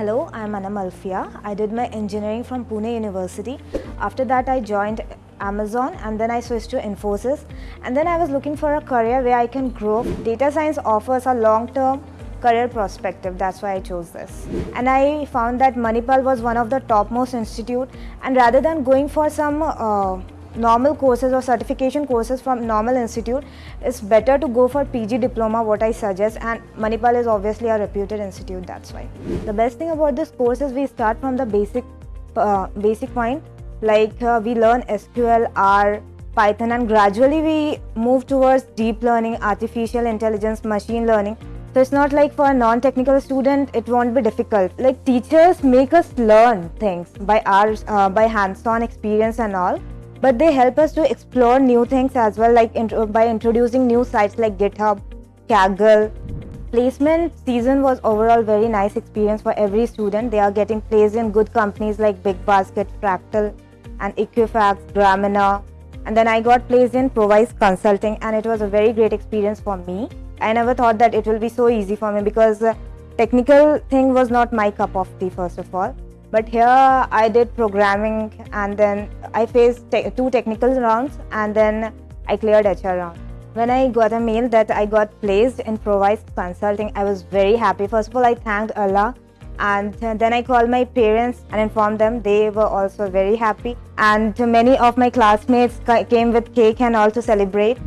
I am Anam Alfia. I did my engineering from Pune University. After that, I joined Amazon and then I switched to Infosys. And then I was looking for a career where I can grow. Data science offers a long-term career perspective. That's why I chose this. And I found that Manipal was one of the topmost institute. And rather than going for some uh, normal courses or certification courses from normal institute, it's better to go for PG diploma, what I suggest. And Manipal is obviously a reputed institute. That's why. The best thing about this course is we start from the basic, uh, basic point. Like uh, we learn SQL, R, Python, and gradually we move towards deep learning, artificial intelligence, machine learning so it's not like for a non-technical student, it won't be difficult. Like teachers make us learn things by our uh, by hands-on experience and all, but they help us to explore new things as well, like by introducing new sites like GitHub, Kaggle. Placement season was overall very nice experience for every student. They are getting placed in good companies like Big Basket, Fractal, and Equifax, Gramener. And then I got placed in Provise Consulting, and it was a very great experience for me. I never thought that it will be so easy for me because uh, technical thing was not my cup of tea first of all. But here I did programming and then I faced te two technical rounds and then I cleared HR round. When I got a mail that I got placed in Provise Consulting, I was very happy. First of all, I thanked Allah and then I called my parents and informed them. They were also very happy and many of my classmates came with cake and all to celebrate.